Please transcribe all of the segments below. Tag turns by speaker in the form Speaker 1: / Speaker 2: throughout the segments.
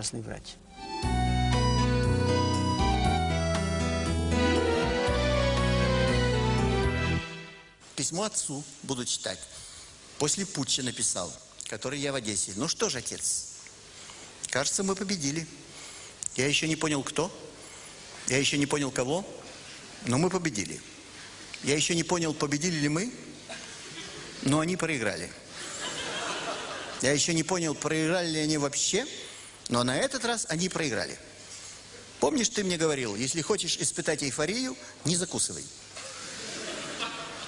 Speaker 1: Красный врач.
Speaker 2: Письмо отцу буду читать. После путча написал, который я в Одессе. Ну что ж, отец, кажется, мы победили. Я еще не понял, кто. Я еще не понял, кого. Но мы победили. Я еще не понял, победили ли мы. Но они проиграли. Я еще не понял, проиграли ли они вообще. Но на этот раз они проиграли. Помнишь, ты мне говорил, если хочешь испытать эйфорию, не закусывай.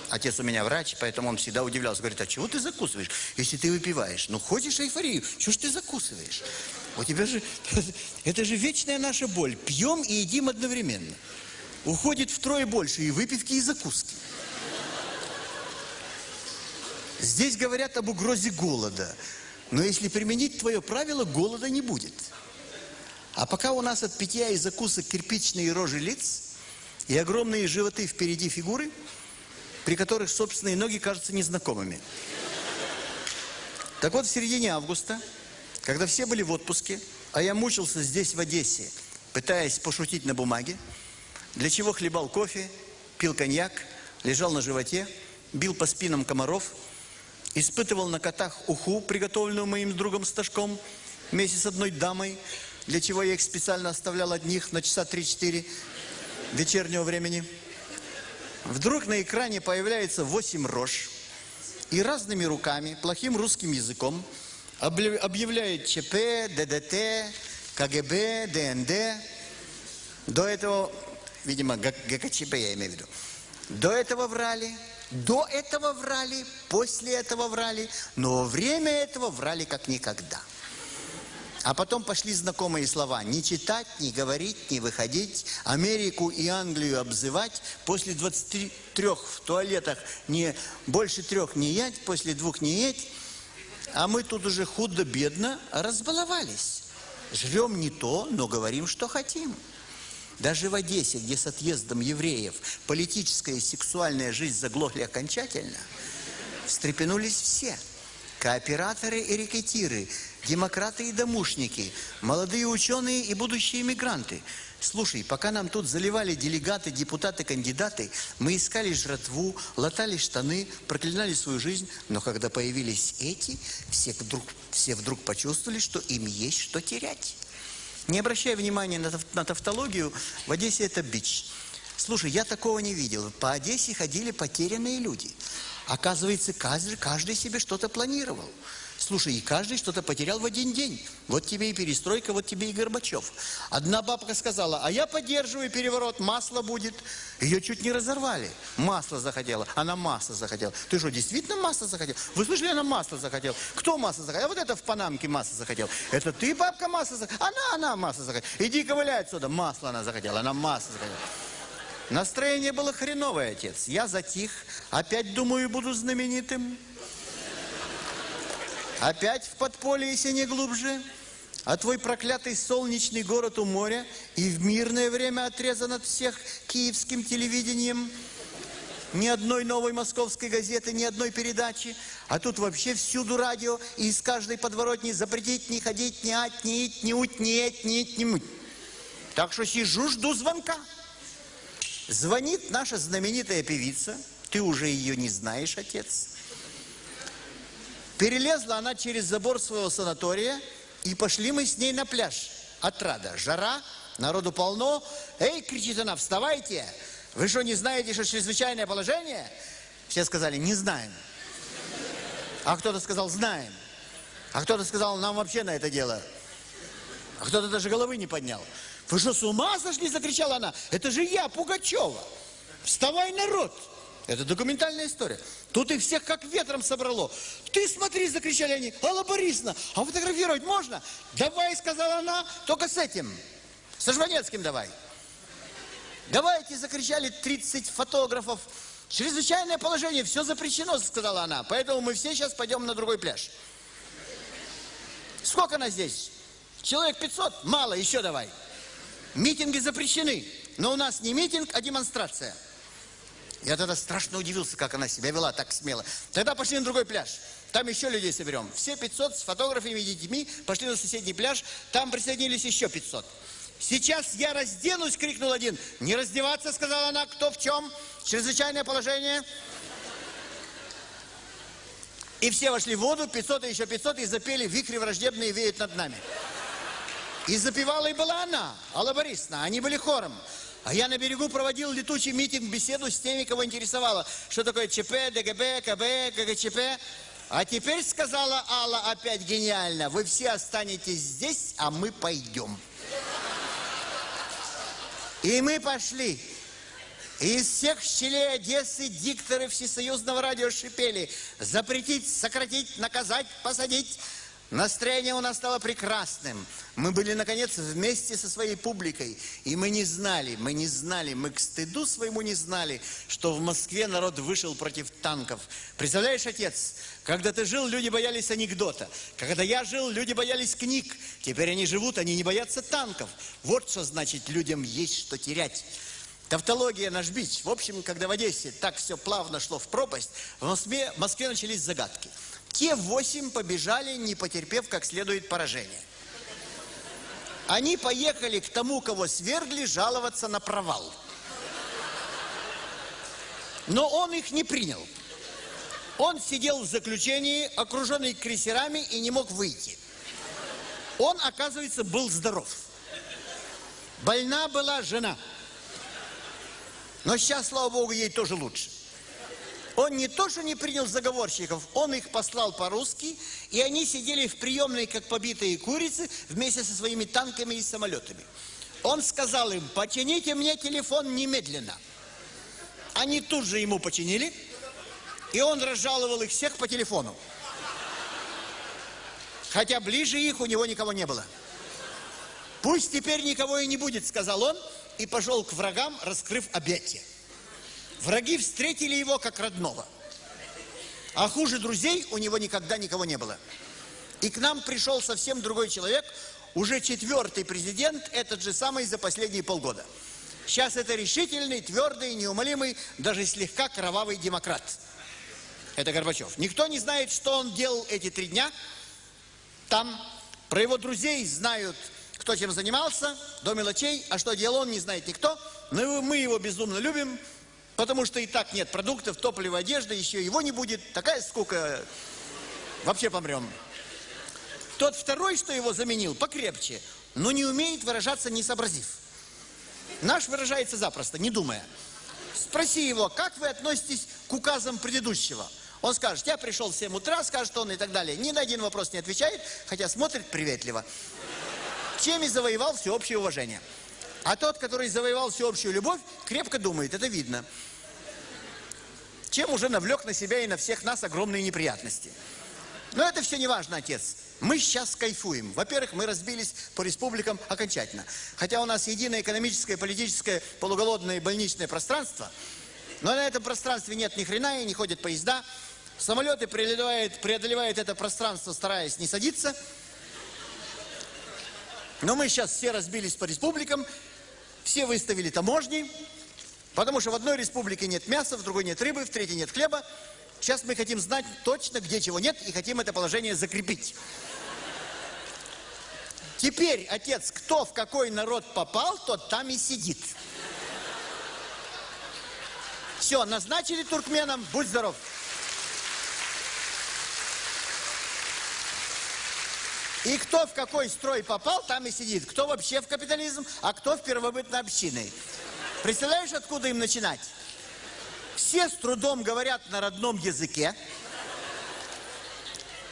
Speaker 2: Отец у меня врач, поэтому он всегда удивлялся. Говорит, а чего ты закусываешь, если ты выпиваешь? Ну, хочешь эйфорию, чего ж ты закусываешь? У тебя же, это же вечная наша боль. Пьем и едим одновременно. Уходит втрое больше и выпивки, и закуски. Здесь говорят об угрозе голода. Но если применить твое правило, голода не будет. А пока у нас от питья и закусок кирпичные рожи лиц и огромные животы впереди фигуры, при которых собственные ноги кажутся незнакомыми. Так вот, в середине августа, когда все были в отпуске, а я мучился здесь, в Одессе, пытаясь пошутить на бумаге, для чего хлебал кофе, пил коньяк, лежал на животе, бил по спинам комаров, испытывал на котах уху, приготовленную моим другом Сташком, вместе с одной дамой, для чего я их специально оставлял одних на часа 3-4 вечернего времени. Вдруг на экране появляется восемь рож и разными руками, плохим русским языком, объявляет ЧП, ДДТ, КГБ, ДНД. До этого, видимо, ГКЧП я имею в виду. До этого врали, до этого врали, после этого врали, но время этого врали как никогда. А потом пошли знакомые слова. Не читать, не говорить, не выходить. Америку и Англию обзывать. После 23 в туалетах не больше трех не ять, после двух не есть. А мы тут уже худо-бедно разбаловались. Жрем не то, но говорим, что хотим. Даже в Одессе, где с отъездом евреев политическая и сексуальная жизнь заглохли окончательно, встрепенулись все. Кооператоры и рекетиры, демократы и домушники, молодые ученые и будущие иммигранты. Слушай, пока нам тут заливали делегаты, депутаты, кандидаты, мы искали жратву, латали штаны, проклинали свою жизнь, но когда появились эти, все вдруг, все вдруг почувствовали, что им есть что терять. Не обращая внимания на, на тавтологию, в Одессе это бич. Слушай, я такого не видел. По Одессе ходили потерянные люди. Оказывается, каждый, каждый себе что-то планировал. Слушай, и каждый что-то потерял в один день. Вот тебе и перестройка, вот тебе и Горбачев. Одна бабка сказала, а я поддерживаю переворот, масло будет. Ее чуть не разорвали. Масло захотела. Она масло захотела. Ты что, действительно масло захотел? Вы слышали, она масло захотела. Кто масло захотел? А вот это в Панамке масло захотел. Это ты, бабка, масло захотела? Она, она масло захотела. Иди ковыляй отсюда. Масло она захотела. Она масло захотела. Настроение было хреновое, отец. Я затих. Опять, думаю, буду знаменитым. Опять в подполье, если не глубже. А твой проклятый солнечный город у моря и в мирное время отрезан от всех киевским телевидением. Ни одной новой московской газеты, ни одной передачи. А тут вообще всюду радио, и из каждой подворотни запретить не ходить, не ать, не ить, не уть, не эть, не ить, не муть. Так что сижу, жду звонка. Звонит наша знаменитая певица. Ты уже ее не знаешь, отец. Перелезла она через забор своего санатория, и пошли мы с ней на пляж. Отрада, жара, народу полно. Эй, кричит она, вставайте! Вы что, не знаете, что чрезвычайное положение? Все сказали, не знаем. А кто-то сказал, знаем. А кто-то сказал, нам вообще на это дело. А кто-то даже головы не поднял. Вы что, с ума сошли? Закричала она. Это же я, Пугачева. Вставай, народ! Это документальная история. Тут их всех как ветром собрало. Ты смотри, закричали они. Алла Борисовна, а фотографировать можно? Давай, сказала она, только с этим. Со Жванецким давай. Давайте, закричали 30 фотографов. Чрезвычайное положение, все запрещено, сказала она. Поэтому мы все сейчас пойдем на другой пляж. Сколько нас здесь? Человек 500? Мало, еще давай. Митинги запрещены. Но у нас не митинг, а демонстрация. Я тогда страшно удивился, как она себя вела так смело. Тогда пошли на другой пляж. Там еще людей соберем. Все 500 с фотографами и детьми пошли на соседний пляж. Там присоединились еще 500. Сейчас я разденусь, крикнул один. Не раздеваться, сказала она, кто в чем? Чрезвычайное положение. И все вошли в воду, 500 и еще 500, и запели «Вихри враждебные веют над нами». И запевала и была она, Алла Борисовна. Они были хором. А я на берегу проводил летучий митинг, беседу с теми, кого интересовало. Что такое ЧП, ДГБ, КБ, ГГЧП. А теперь, сказала Алла опять гениально, вы все останетесь здесь, а мы пойдем. И мы пошли. И из всех щелей Одессы дикторы всесоюзного радио шипели. Запретить, сократить, наказать, посадить. Настроение у нас стало прекрасным. Мы были, наконец, вместе со своей публикой. И мы не знали, мы не знали, мы к стыду своему не знали, что в Москве народ вышел против танков. Представляешь, отец, когда ты жил, люди боялись анекдота. Когда я жил, люди боялись книг. Теперь они живут, они не боятся танков. Вот что значит людям есть что терять. Тавтология наш бич. В общем, когда в Одессе так все плавно шло в пропасть, в Москве, в Москве начались загадки. Те восемь побежали, не потерпев как следует поражения. Они поехали к тому, кого свергли, жаловаться на провал. Но он их не принял. Он сидел в заключении, окруженный крейсерами, и не мог выйти. Он, оказывается, был здоров. Больна была жена. Но сейчас, слава богу, ей тоже лучше. Он не то, что не принял заговорщиков, он их послал по-русски, и они сидели в приемной, как побитые курицы, вместе со своими танками и самолетами. Он сказал им, почините мне телефон немедленно. Они тут же ему починили, и он разжаловал их всех по телефону. Хотя ближе их у него никого не было. Пусть теперь никого и не будет, сказал он, и пошел к врагам, раскрыв объятия. Враги встретили его как родного. А хуже друзей у него никогда никого не было. И к нам пришел совсем другой человек, уже четвертый президент, этот же самый за последние полгода. Сейчас это решительный, твердый, неумолимый, даже слегка кровавый демократ. Это Горбачев. Никто не знает, что он делал эти три дня. Там про его друзей знают, кто чем занимался, до мелочей, а что делал он, не знает никто. Но мы его безумно любим, Потому что и так нет продуктов, топлива, одежды, еще его не будет. Такая скука. Вообще помрем. Тот второй, что его заменил, покрепче, но не умеет выражаться, не сообразив. Наш выражается запросто, не думая. Спроси его, как вы относитесь к указам предыдущего? Он скажет, я пришел в 7 утра, скажет он и так далее. Ни на один вопрос не отвечает, хотя смотрит приветливо. Чем и завоевал всеобщее уважение. А тот, который завоевал всеобщую любовь, крепко думает, это видно чем уже навлек на себя и на всех нас огромные неприятности. Но это все не важно, отец. Мы сейчас кайфуем. Во-первых, мы разбились по республикам окончательно. Хотя у нас единое экономическое, политическое, полуголодное больничное пространство, но на этом пространстве нет ни хрена и не ходят поезда. Самолеты преодолевают, преодолевают это пространство, стараясь не садиться. Но мы сейчас все разбились по республикам, все выставили таможни, Потому что в одной республике нет мяса, в другой нет рыбы, в третьей нет хлеба. Сейчас мы хотим знать точно, где чего нет, и хотим это положение закрепить. Теперь, отец, кто в какой народ попал, тот там и сидит. Все, назначили туркменам, будь здоров. И кто в какой строй попал, там и сидит. Кто вообще в капитализм, а кто в первобытной общины. Представляешь, откуда им начинать? Все с трудом говорят на родном языке.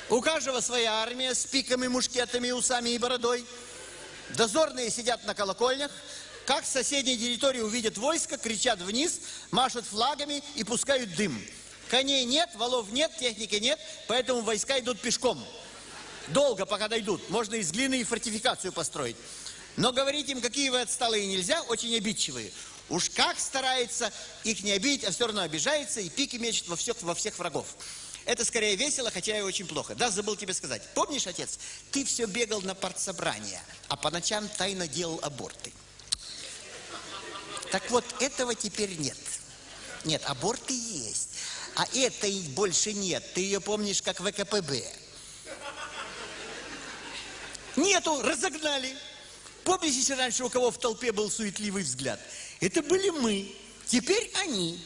Speaker 2: У каждого своя армия с пиками, мушкетами, усами и бородой. Дозорные сидят на колокольнях. Как с соседней территории увидят войско, кричат вниз, машут флагами и пускают дым. Коней нет, валов нет, техники нет, поэтому войска идут пешком. Долго, пока дойдут. Можно из глины и фортификацию построить. Но говорить им, какие вы отсталые, нельзя, очень обидчивые. Уж как старается их не обидеть, а все равно обижается и пики мечет во всех, во всех врагов. Это скорее весело, хотя и очень плохо. Да, забыл тебе сказать. Помнишь, отец, ты все бегал на партсобрание, а по ночам тайно делал аборты. Так вот, этого теперь нет. Нет, аборты есть. А этой больше нет. Ты ее помнишь как ВКПБ. Нету, разогнали. Помните, если раньше у кого в толпе был суетливый взгляд? Это были мы, теперь они.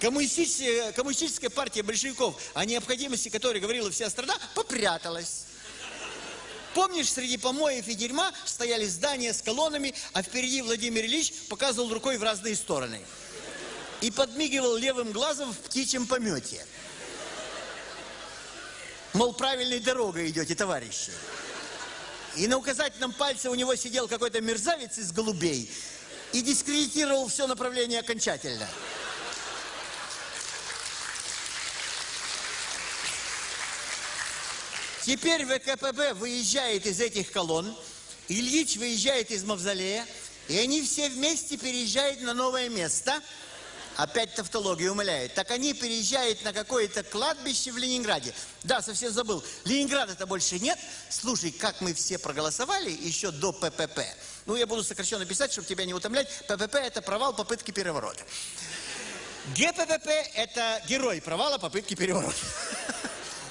Speaker 2: Коммунистическая, коммунистическая партия большевиков, о необходимости которой говорила вся страна, попряталась. Помнишь, среди помоев и дерьма стояли здания с колоннами, а впереди Владимир Ильич показывал рукой в разные стороны. И подмигивал левым глазом в птичьем помете. Мол, правильной дорогой идете, товарищи. И на указательном пальце у него сидел какой-то мерзавец из голубей и дискредитировал все направление окончательно. Теперь ВКПБ выезжает из этих колонн, Ильич выезжает из Мавзолея, и они все вместе переезжают на новое место. Опять тавтология умоляет. Так они переезжают на какое-то кладбище в Ленинграде. Да, совсем забыл. Ленинграда-то больше нет. Слушай, как мы все проголосовали еще до ППП. Ну, я буду сокращенно писать, чтобы тебя не утомлять. ППП – это провал попытки переворота. ГППП – это герой провала попытки переворота.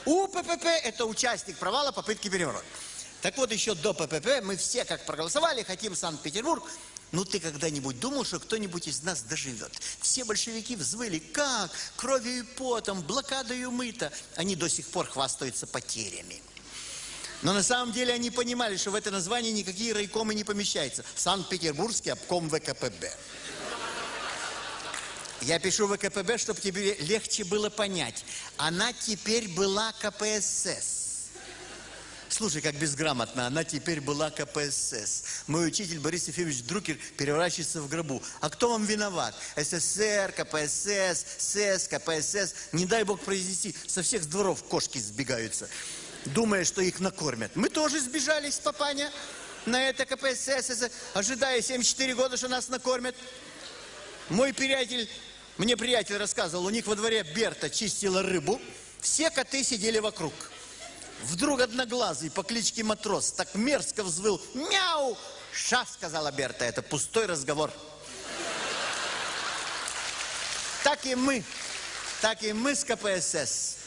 Speaker 2: УППП – это участник провала попытки переворота. Так вот, еще до ППП мы все как проголосовали, хотим Санкт-Петербург. Ну, ты когда-нибудь думал, что кто-нибудь из нас доживет? Все большевики взвыли, как? Кровью и потом, блокадою мыто. Они до сих пор хвастаются потерями. Но на самом деле они понимали, что в это название никакие райкомы не помещаются. Санкт-Петербургский обком ВКПБ. Я пишу ВКПБ, чтобы тебе легче было понять. Она теперь была КПСС. Слушай, как безграмотно, она теперь была КПСС. Мой учитель Борис Ефимович Друкер переворачивается в гробу. А кто вам виноват? СССР, КПСС, СС, КПСС. Не дай бог произнести, со всех дворов кошки сбегаются, думая, что их накормят. Мы тоже сбежались, папаня, на это КПСС, ожидая 74 года, что нас накормят. Мой приятель мне приятель рассказывал, у них во дворе Берта чистила рыбу, все коты сидели вокруг. Вдруг одноглазый по кличке Матрос так мерзко взвыл «Мяу!» «Ша!» — сказала Берта, это пустой разговор. Так и мы, так и мы с КПСС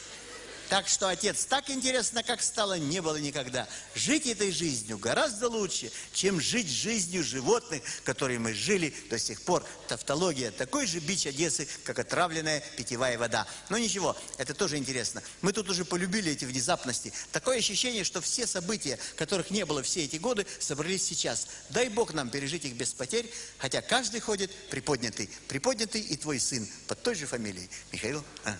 Speaker 2: так что, отец, так интересно, как стало, не было никогда. Жить этой жизнью гораздо лучше, чем жить жизнью животных, которые мы жили до сих пор. Тавтология такой же бич Одессы, как отравленная питьевая вода. Но ничего, это тоже интересно. Мы тут уже полюбили эти внезапности. Такое ощущение, что все события, которых не было все эти годы, собрались сейчас. Дай Бог нам пережить их без потерь, хотя каждый ходит приподнятый. Приподнятый и твой сын под той же фамилией. Михаил. А.